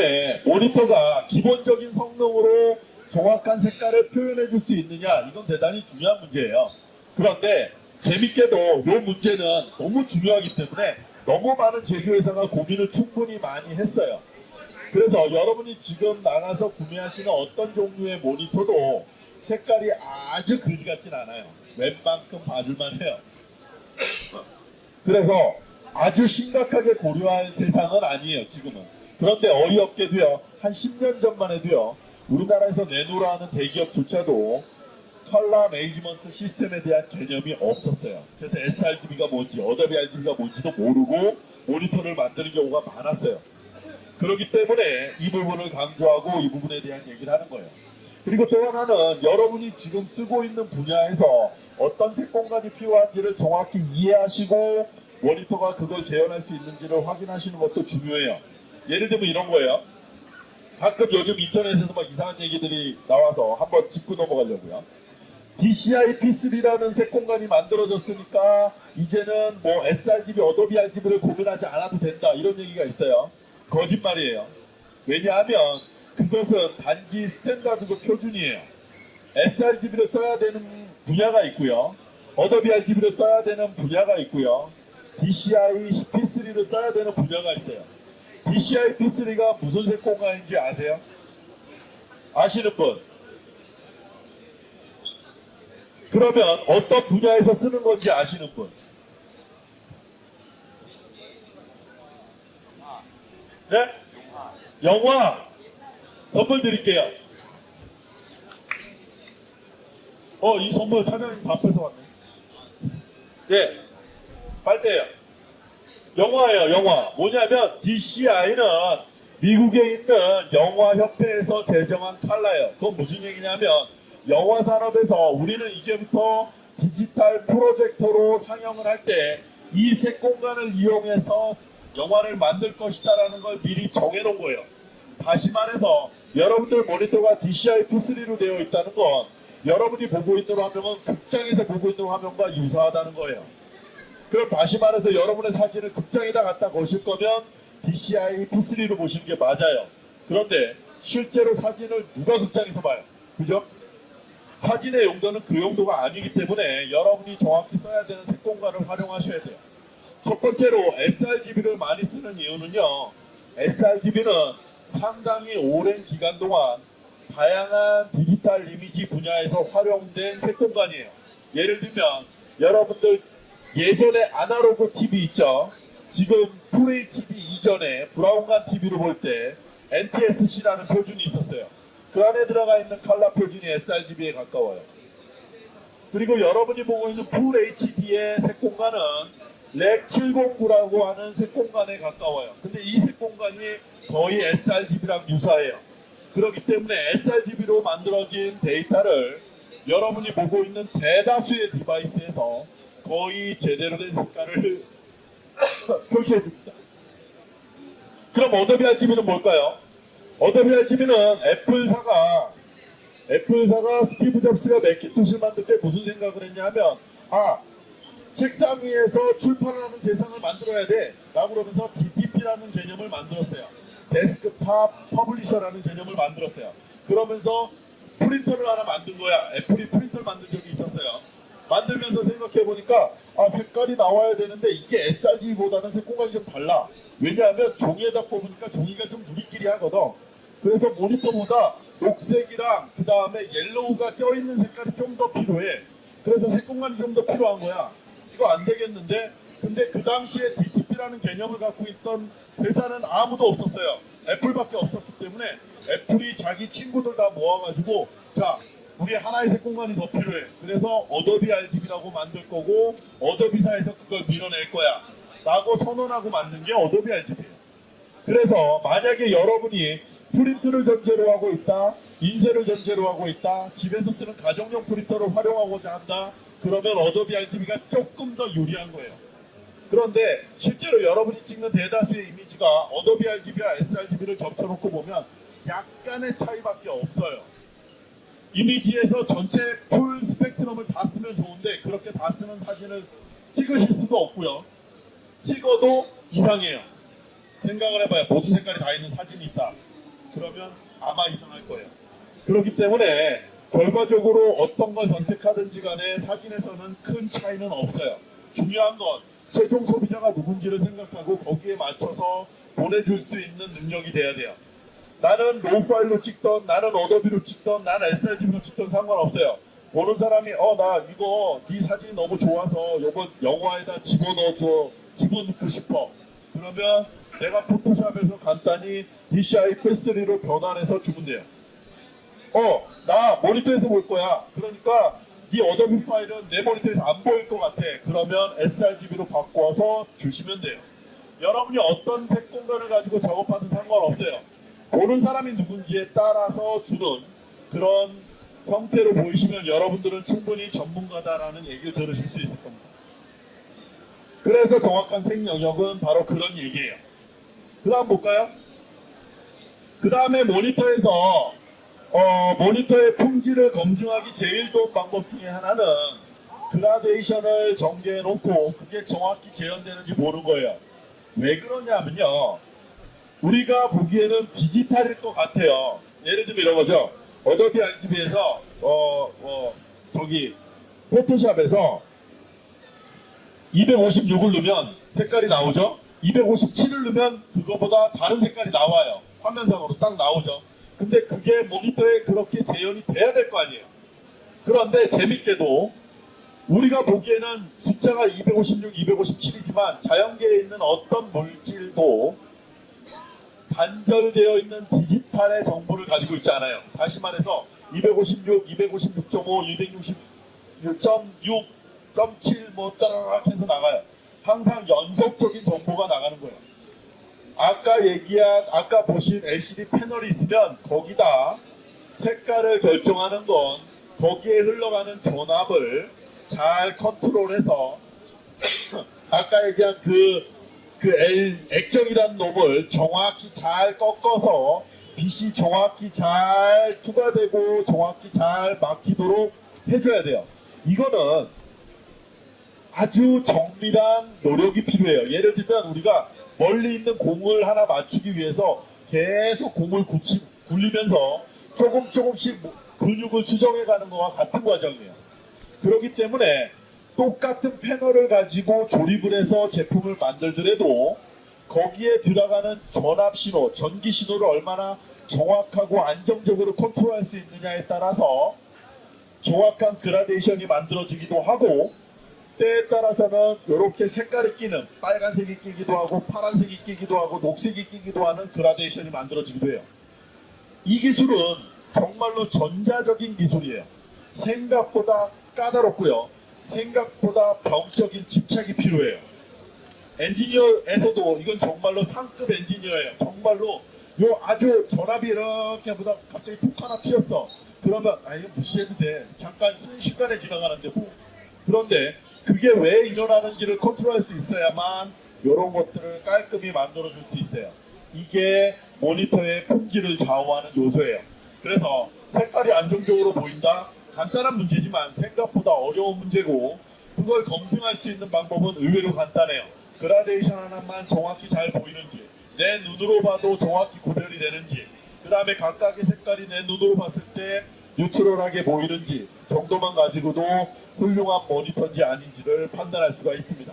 다음에 모니터가 기본적인 성능으로 정확한 색깔을 표현해 줄 수 있느냐 이건 대단히 중요한 문제예요. 그런데 재밌게도 이 문제는 너무 중요하기 때문에 너무 많은 제조회사가 고민을 충분히 많이 했어요. 그래서 여러분이 지금 나가서 구매하시는 어떤 종류의 모니터도 색깔이 아주 그지 같진 않아요. 웬만큼 봐줄만 해요. 그래서 아주 심각하게 고려할 사항은 아니에요, 지금은. 그런데 어이없게도요, 한 10년 전만 해도요, 우리나라에서 내놓으라 하는 대기업조차도 color management system에 대한 개념이 없었어요. 그래서 sRGB가 뭔지, Adobe RGB가 뭔지도 모르고 모니터를 만드는 경우가 많았어요. 그렇기 때문에 이 부분을 강조하고 이 부분에 대한 얘기를 하는 거예요. 그리고 또 하나는 여러분이 지금 쓰고 있는 분야에서 어떤 색 공간이 필요한지를 정확히 이해하시고 모니터가 그걸 재현할 수 있는지를 확인하시는 것도 중요해요. 예를 들면 이런 거예요. 가끔 요즘 인터넷에서 막 이상한 얘기들이 나와서 한번 짚고 넘어가려고요. DCI P3라는 색 공간이 만들어졌으니까 이제는 뭐 sRGB, Adobe RGB를 고민하지 않아도 된다 이런 얘기가 있어요. 거짓말이에요. 왜냐하면 그것은 단지 standard고 표준이에요. sRGB를 써야 되는 분야가 있고요. Adobe RGB를 써야 되는 분야가 있고요. DCI P3를 써야 되는 분야가 있어요. DCI P3가 무슨 색 공간인지 아세요? 아시는 분? 그러면 어떤 분야에서 쓰는 건지 아시는 분? 네? 영화 선물 드릴게요. 어, 이 선물 차장님 다 뺏어왔네. 예, 빨대예요. 영화예요, 영화. 뭐냐면 DCI는 미국에 있는 영화협회에서 제정한 칼라예요. 그건 무슨 얘기냐면 영화 산업에서 우리는 이제부터 디지털 프로젝터로 상영을 할 때 이 색 공간을 이용해서 영화를 만들 것이다 라는 걸 미리 정해놓은 거예요. 다시 말해서 여러분들 모니터가 DCI P3로 되어 있다는 건 여러분이 보고 있는 화면은 극장에서 보고 있는 화면과 유사하다는 거예요. 그럼 다시 말해서 여러분의 사진을 극장에다 갖다 거실 거면 DCI P3로 보시는 게 맞아요. 그런데 실제로 사진을 누가 극장에서 봐요? 그죠? 사진의 용도는 그 용도가 아니기 때문에 여러분이 정확히 써야 되는 색 공간을 활용하셔야 돼요. 첫 번째로 sRGB를 많이 쓰는 이유는요. sRGB는 상당히 오랜 기간 동안 다양한 디지털 이미지 분야에서 활용된 색 공간이에요. 예를 들면 여러분들 예전에 아날로그 TV 있죠. 지금 FHD 이전에 브라운관 TV를 볼때 NTSC라는 표준이 있었어요. 그 안에 들어가 있는 컬러 표준이 sRGB에 가까워요. 그리고 여러분이 보고 있는 FHD의 색 공간은 Rec 709라고 하는 색 공간에 가까워요. 근데 이 색 공간이 거의 sRGB랑 유사해요. 그렇기 때문에 sRGB로 만들어진 데이터를 여러분이 보고 있는 대다수의 device에서 거의 제대로 된 색깔을 표시해 줍니다. 그럼 Adobe RGB는 뭘까요? Adobe RGB는 애플사가 애플사가 스티브 잡스가 맥킨토시를 만들 때 무슨 생각을 했냐 하면 아 책상 위에서 출판을 하는 세상을 만들어야 돼 라고 그러면서 DTP라는 개념을 만들었어요. desktop publisher라는 개념을 만들었어요. 그러면서 프린터를 하나 만든 거야. 애플이. 만들면서 생각해 보니까 아 색깔이 나와야 되는데 이게 sRGB보다는 색공간이 좀 달라. 왜냐하면 종이에다 뽑으니까 종이가 좀 누리끼리 하거든. 그래서 모니터보다 녹색이랑 그 다음에 yellow가 껴있는 색깔이 좀 더 필요해. 그래서 색공간이 좀 더 필요한 거야. 이거 안 되겠는데? 근데 그 당시에 DTP라는 개념을 갖고 있던 회사는 아무도 없었어요. 애플밖에 없었기 때문에 애플이 자기 친구들 다 모아가지고 자 우리 하나의 색 공간이 더 필요해. 그래서 어도비 RGB라고 만들 거고 어도비사에서 그걸 밀어낼 거야. 라고 선언하고 만든 게 어도비 RGB예요. 그래서 만약에 여러분이 프린트를 전제로 하고 있다, 인쇄를 전제로 하고 있다, 집에서 쓰는 가정용 프린터를 활용하고자 한다, 그러면 어도비 RGB가 조금 더 유리한 거예요. 그런데 실제로 여러분이 찍는 대다수의 이미지가 어도비 RGB와 sRGB를 겹쳐놓고 보면 약간의 차이밖에 없어요. 이미지에서 전체 full 스펙트럼을 다 쓰면 좋은데 그렇게 다 쓰는 사진을 찍으실 수도 없고요. 찍어도 이상해요. 생각을 해봐요. 모두 색깔이 다 있는 사진이 있다. 그러면 아마 이상할 거예요. 그렇기 때문에 결과적으로 어떤 걸 선택하든지 간에 사진에서는 큰 차이는 없어요. 중요한 건 최종 소비자가 누군지를 생각하고 거기에 맞춰서 보내줄 수 있는 능력이 돼야 돼요. 나는 RAW 파일로 찍던 나는 어도비로 찍던 나는 sRGB로 찍던 상관없어요. 보는 사람이 어 나 이거 네 사진이 너무 좋아서 이거 영화에다 집어넣어줘 집어넣고 싶어. 그러면 내가 포토샵에서 간단히 DCI-P3로 변환해서 주면 돼요. 어, 나 모니터에서 볼 거야. 그러니까 네 어도비 파일은 내 모니터에서 안 보일 것 같아. 그러면 sRGB로 바꿔서 주시면 돼요. 여러분이 어떤 색 공간을 가지고 작업하든 상관없어요. 보는 사람이 누군지에 따라서 주는 그런 형태로 보이시면 여러분들은 충분히 전문가다라는 얘기를 들으실 수 있을 겁니다. 그래서 정확한 색 영역은 바로 그런 얘기예요. 그 다음 볼까요? 그 다음에 모니터에서 어, 모니터의 품질을 검증하기 제일 좋은 방법 중에 하나는 그라데이션을 전개해 놓고 그게 정확히 재현되는지 보는 거예요. 왜 그러냐면요. 우리가 보기에는 디지털일 것 같아요. 예를 들면 이런 거죠. 어도비 RGB에서 어, 어, 저기 포토샵에서 256을 넣으면 색깔이 나오죠. 257을 넣으면 그거보다 다른 색깔이 나와요. 화면상으로 딱 나오죠. 근데 그게 모니터에 그렇게 재현이 돼야 될 거 아니에요. 그런데 재밌게도 우리가 보기에는 숫자가 256, 257이지만 자연계에 있는 어떤 물질도 단절되어 있는 디지털의 정보를 가지고 있지 않아요. 다시 말해서 256, 256.5, 266.6.7뭐 따라락 해서 나가요. 항상 연속적인 정보가 나가는 거예요. 아까 얘기한 아까 보신 LCD 패널이 있으면 거기다 색깔을 결정하는 건 거기에 흘러가는 전압을 잘 컨트롤해서 아까 얘기한 그, 그 L, 액정이라는 놈을 정확히 잘 꺾어서 빛이 정확히 잘 투과되고 정확히 잘 막히도록 해줘야 돼요. 이거는 아주 정밀한 노력이 필요해요. 예를 들면 우리가 멀리 있는 공을 하나 맞추기 위해서 계속 공을 굳히, 굴리면서 조금 조금씩 뭐 근육을 수정해 가는 것과 같은 과정이에요. 그렇기 때문에 똑같은 패널을 가지고 조립을 해서 제품을 만들더라도 거기에 들어가는 전압 신호, 전기 신호를 얼마나 정확하고 안정적으로 컨트롤할 수 있느냐에 따라서 정확한 그라데이션이 만들어지기도 하고 때에 따라서는 이렇게 색깔이 끼는 빨간색이 끼기도 하고 파란색이 끼기도 하고 녹색이 끼기도 하는 그라데이션이 만들어지기도 해요. 이 기술은 정말로 전자적인 기술이에요. 생각보다 까다롭고요. 생각보다 병적인 집착이 필요해요. 엔지니어에서도 이건 정말로 상급 엔지니어예요. 정말로 요 아주 전압이 이렇게 보다 갑자기 툭 하나 튀었어. 그러면 아 이거 무시해도 돼. 잠깐 순식간에 지나가는데 뭐. 그런데 그게 왜 일어나는지를 컨트롤할 수 있어야만 이런 것들을 깔끔히 만들어줄 수 있어요. 이게 모니터의 품질을 좌우하는 요소예요. 그래서 색깔이 안정적으로 보인다? 간단한 문제지만 생각보다 어려운 문제고 그걸 검증할 수 있는 방법은 의외로 간단해요. 그라데이션 하나만 정확히 잘 보이는지 내 눈으로 봐도 정확히 구별이 되는지 그 다음에 각각의 색깔이 내 눈으로 봤을 때 뉴트럴하게 보이는지 정도만 가지고도 훌륭한 모니터인지 아닌지를 판단할 수가 있습니다.